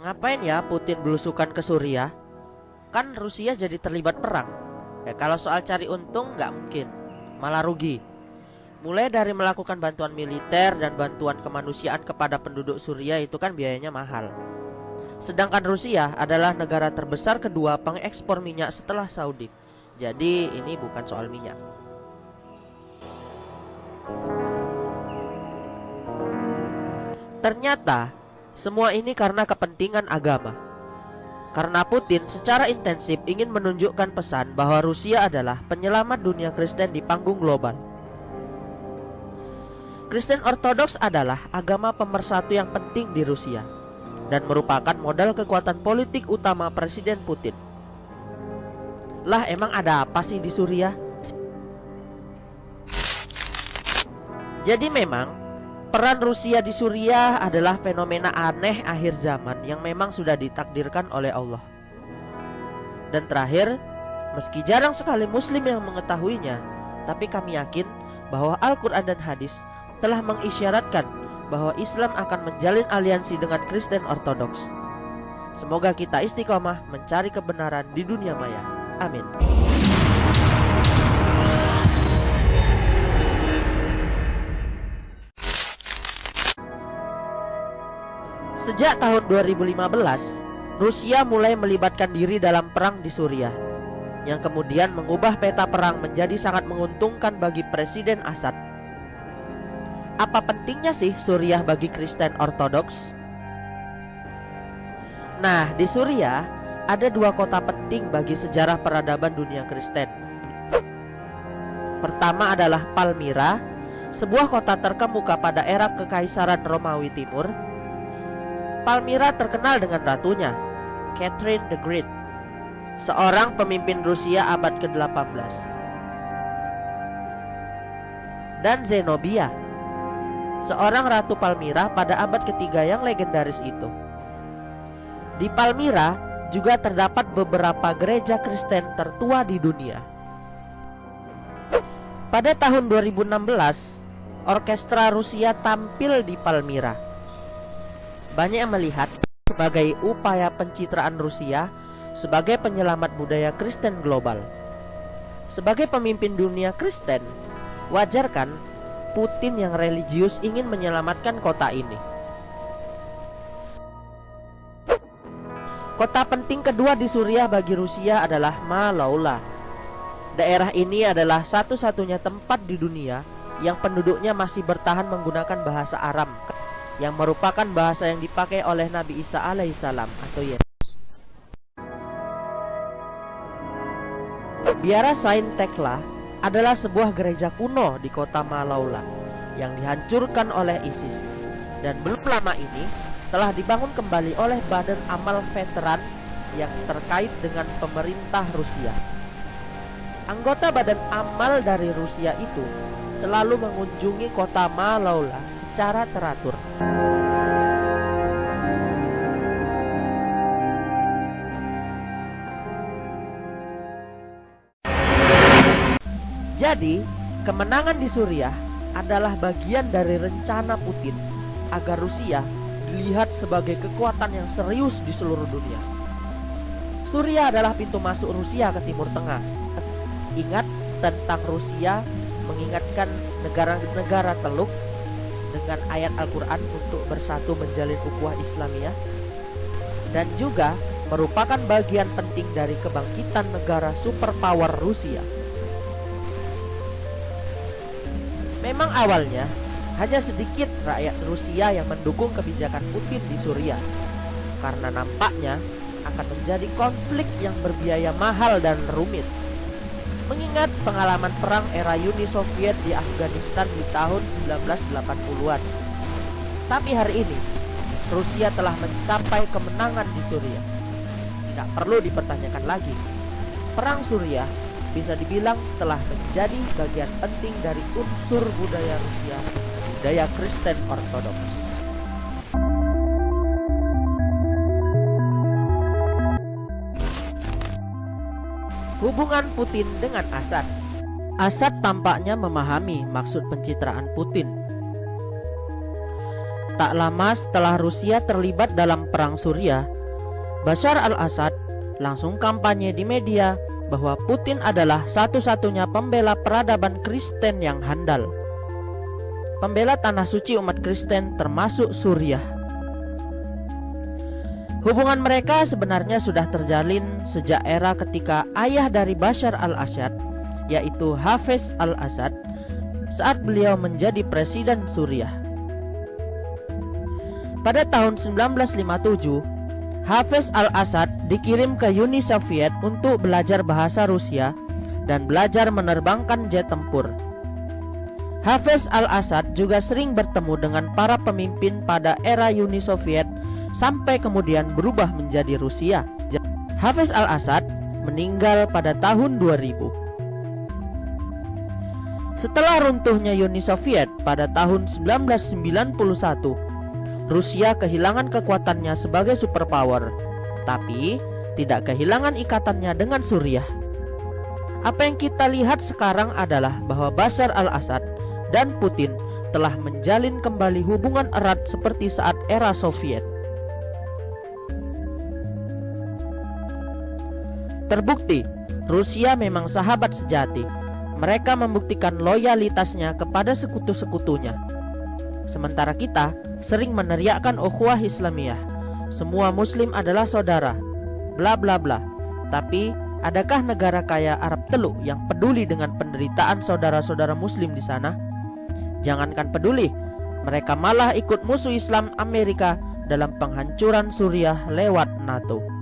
Ngapain ya Putin belusukan ke Suriah? Kan Rusia jadi terlibat perang. Ya kalau soal cari untung nggak mungkin, malah rugi. Mulai dari melakukan bantuan militer dan bantuan kemanusiaan kepada penduduk Suriah itu kan biayanya mahal. Sedangkan Rusia adalah negara terbesar kedua pengekspor minyak setelah Saudi. Jadi ini bukan soal minyak. Ternyata semua ini karena kepentingan agama. Karena Putin secara intensif ingin menunjukkan pesan bahwa Rusia adalah penyelamat dunia Kristen di panggung global. Kristen Ortodoks adalah agama pemersatu yang penting di Rusia dan merupakan modal kekuatan politik utama Presiden Putin. Lah emang ada apa sih di Suriah? Jadi memang Peran Rusia di Suriah adalah fenomena aneh akhir zaman yang memang sudah ditakdirkan oleh Allah. Dan terakhir, meski jarang sekali muslim yang mengetahuinya, tapi kami yakin bahwa Al-Quran dan hadis telah mengisyaratkan bahwa Islam akan menjalin aliansi dengan Kristen Ortodoks. Semoga kita istiqomah mencari kebenaran di dunia maya. Amin. Sejak tahun 2015, Rusia mulai melibatkan diri dalam perang di Suriah yang kemudian mengubah peta perang menjadi sangat menguntungkan bagi Presiden Assad. Apa pentingnya sih Suriah bagi Kristen Ortodoks? Nah, di Suriah ada dua kota penting bagi sejarah peradaban dunia Kristen. Pertama adalah Palmyra, sebuah kota terkemuka pada era Kekaisaran Romawi Timur Palmyra terkenal dengan ratunya, Catherine the Great, seorang pemimpin Rusia abad ke-18. Dan Zenobia, seorang ratu Palmyra pada abad ketiga yang legendaris itu. Di Palmyra juga terdapat beberapa gereja Kristen tertua di dunia. Pada tahun 2016, orkestra Rusia tampil di Palmyra banyak yang melihat sebagai upaya pencitraan Rusia sebagai penyelamat budaya Kristen global. Sebagai pemimpin dunia Kristen, wajar kan Putin yang religius ingin menyelamatkan kota ini. Kota penting kedua di Suriah bagi Rusia adalah Malaula. Daerah ini adalah satu-satunya tempat di dunia yang penduduknya masih bertahan menggunakan bahasa Aram yang merupakan bahasa yang dipakai oleh Nabi Isa alaihissalam atau Yesus. Biara Saint Tekla adalah sebuah gereja kuno di kota Malaula yang dihancurkan oleh ISIS dan belum lama ini telah dibangun kembali oleh Badan Amal Veteran yang terkait dengan pemerintah Rusia. Anggota Badan Amal dari Rusia itu selalu mengunjungi kota Malaula secara teratur. Jadi, kemenangan di Suriah adalah bagian dari rencana Putin agar Rusia dilihat sebagai kekuatan yang serius di seluruh dunia. Suriah adalah pintu masuk Rusia ke Timur Tengah. Ingat tentang Rusia mengingatkan negara-negara Teluk dengan ayat Al-Quran untuk bersatu menjalin ukhuwah Islamiyah dan juga merupakan bagian penting dari kebangkitan negara superpower Rusia. Memang awalnya hanya sedikit rakyat Rusia yang mendukung kebijakan Putin di Suriah karena nampaknya akan menjadi konflik yang berbiaya mahal dan rumit. Mengingat pengalaman perang era Uni Soviet di Afghanistan di tahun 1980-an. Tapi hari ini, Rusia telah mencapai kemenangan di Suriah. Tidak perlu dipertanyakan lagi. Perang Suriah bisa dibilang telah menjadi bagian penting dari unsur budaya Rusia, budaya Kristen Ortodoks. Hubungan Putin dengan Assad Assad tampaknya memahami maksud pencitraan Putin Tak lama setelah Rusia terlibat dalam perang Suriah, Bashar al-Assad langsung kampanye di media bahwa Putin adalah satu-satunya pembela peradaban Kristen yang handal. Pembela tanah suci umat Kristen termasuk Suriah. Hubungan mereka sebenarnya sudah terjalin sejak era ketika ayah dari Bashar al-Assad, yaitu Hafiz al-Assad, saat beliau menjadi presiden Suriah. Pada tahun 1957, Hafiz al-Assad dikirim ke Uni Soviet untuk belajar bahasa Rusia dan belajar menerbangkan jet tempur. Hafiz al-Assad juga sering bertemu dengan para pemimpin pada era Uni Soviet sampai kemudian berubah menjadi Rusia. Hafiz al-Assad meninggal pada tahun 2000. Setelah runtuhnya Uni Soviet pada tahun 1991, Rusia kehilangan kekuatannya sebagai superpower, tapi tidak kehilangan ikatannya dengan Suriah. Apa yang kita lihat sekarang adalah bahwa Bashar al-Assad dan Putin telah menjalin kembali hubungan erat seperti saat era Soviet. Terbukti, Rusia memang sahabat sejati. Mereka membuktikan loyalitasnya kepada sekutu-sekutunya. Sementara kita sering meneriakkan ukhuwah Islamiyah. Semua muslim adalah saudara. Bla bla bla. Tapi adakah negara kaya Arab Teluk yang peduli dengan penderitaan saudara-saudara muslim di sana? Jangankan peduli, mereka malah ikut musuh Islam Amerika dalam penghancuran Suriah lewat NATO.